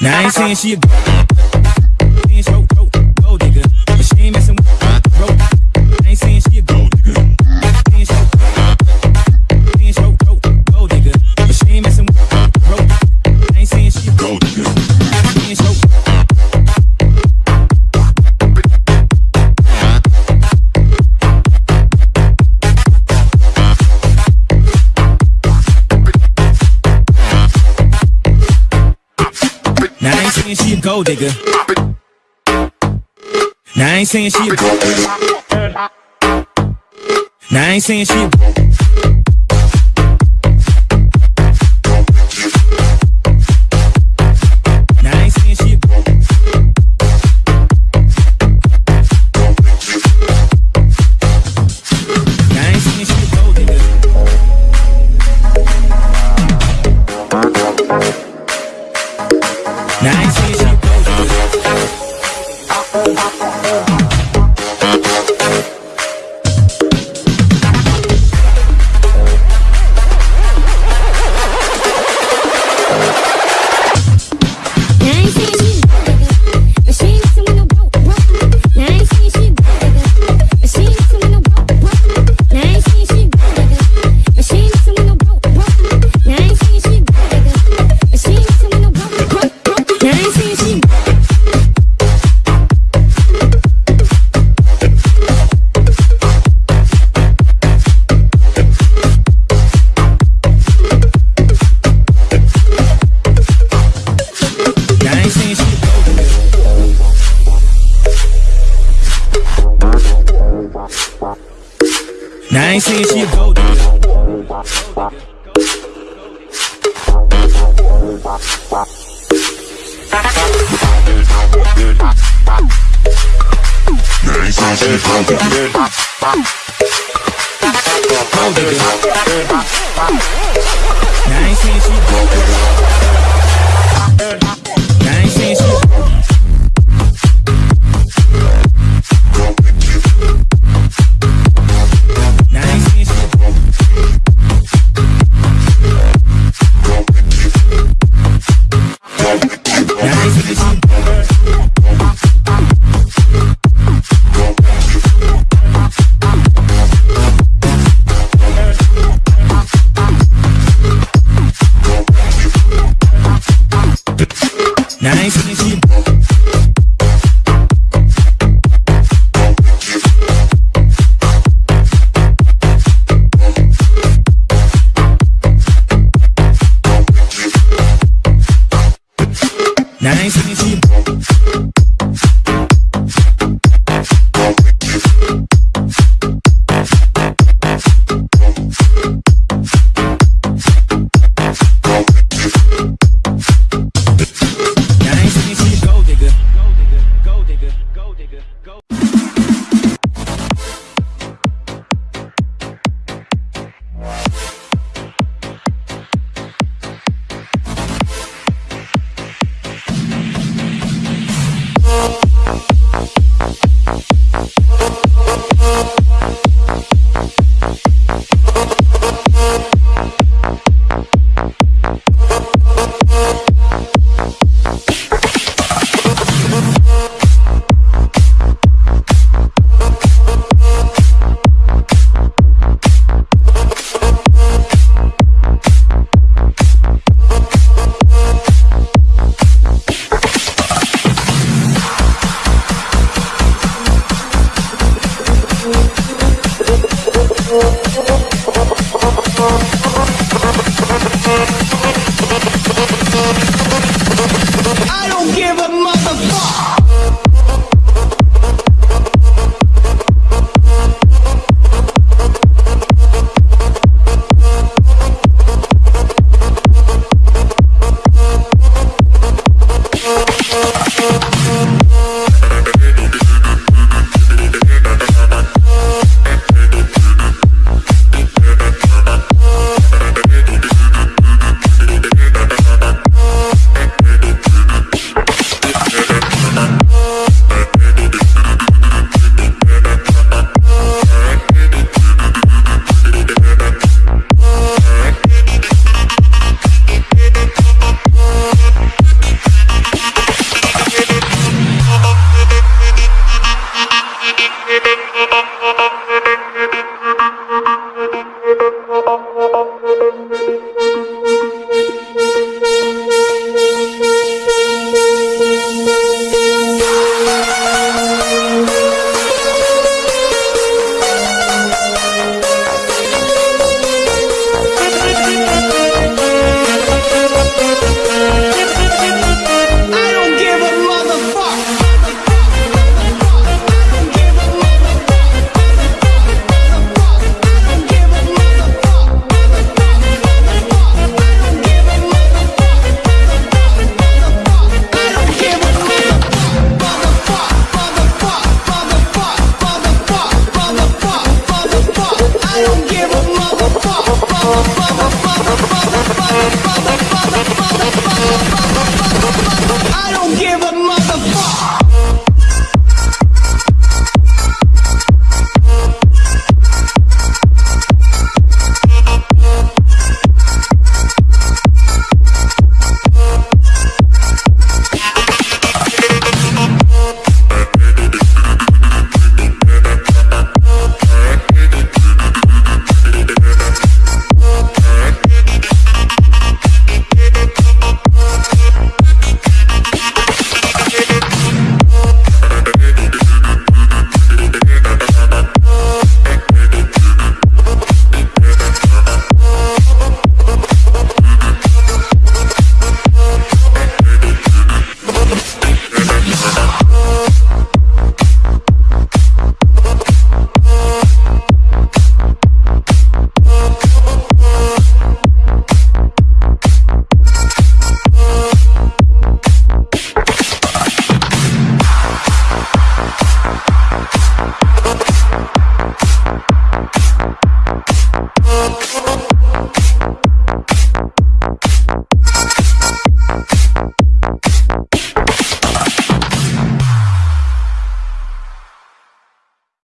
Now I ain't saying she a gold digger. Now I ain't saying she a Now I ain't saying she a Now you see she out, out, out. give a motherfucker.